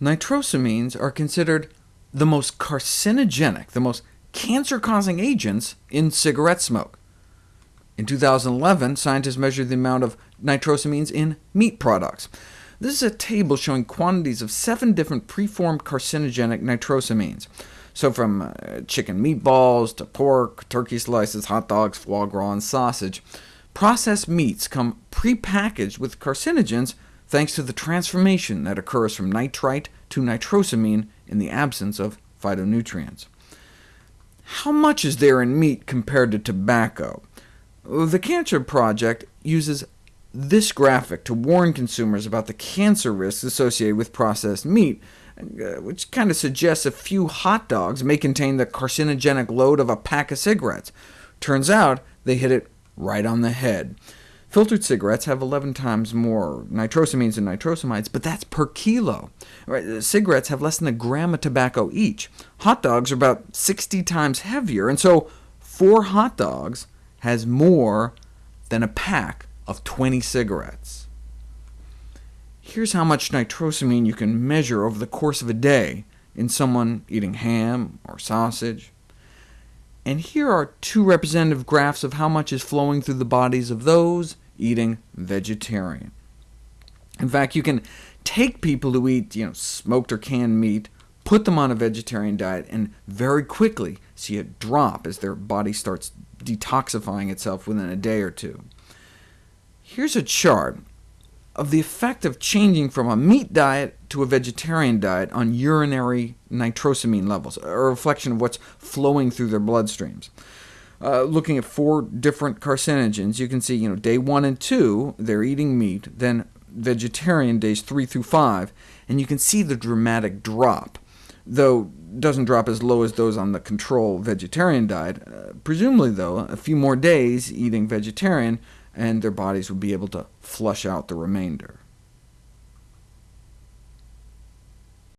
Nitrosamines are considered the most carcinogenic, the most cancer-causing agents in cigarette smoke. In 2011, scientists measured the amount of nitrosamines in meat products. This is a table showing quantities of seven different preformed carcinogenic nitrosamines. So from uh, chicken meatballs to pork, turkey slices, hot dogs, foie gras, and sausage, processed meats come prepackaged with carcinogens thanks to the transformation that occurs from nitrite to nitrosamine in the absence of phytonutrients. How much is there in meat compared to tobacco? The Cancer Project uses this graphic to warn consumers about the cancer risks associated with processed meat, uh, which kind of suggests a few hot dogs may contain the carcinogenic load of a pack of cigarettes. Turns out they hit it right on the head. Filtered cigarettes have 11 times more nitrosamines and nitrosamides, but that's per kilo. Cigarettes have less than a gram of tobacco each. Hot dogs are about 60 times heavier, and so four hot dogs has more than a pack of 20 cigarettes. Here's how much nitrosamine you can measure over the course of a day in someone eating ham or sausage. And here are two representative graphs of how much is flowing through the bodies of those eating vegetarian. In fact, you can take people who eat you know, smoked or canned meat, put them on a vegetarian diet, and very quickly see a drop as their body starts detoxifying itself within a day or two. Here's a chart of the effect of changing from a meat diet to a vegetarian diet on urinary nitrosamine levels, a reflection of what's flowing through their bloodstreams. Uh, looking at four different carcinogens, you can see you know, day 1 and 2, they're eating meat, then vegetarian days 3 through 5, and you can see the dramatic drop, though doesn't drop as low as those on the control vegetarian diet. Uh, presumably, though, a few more days eating vegetarian and their bodies would be able to flush out the remainder.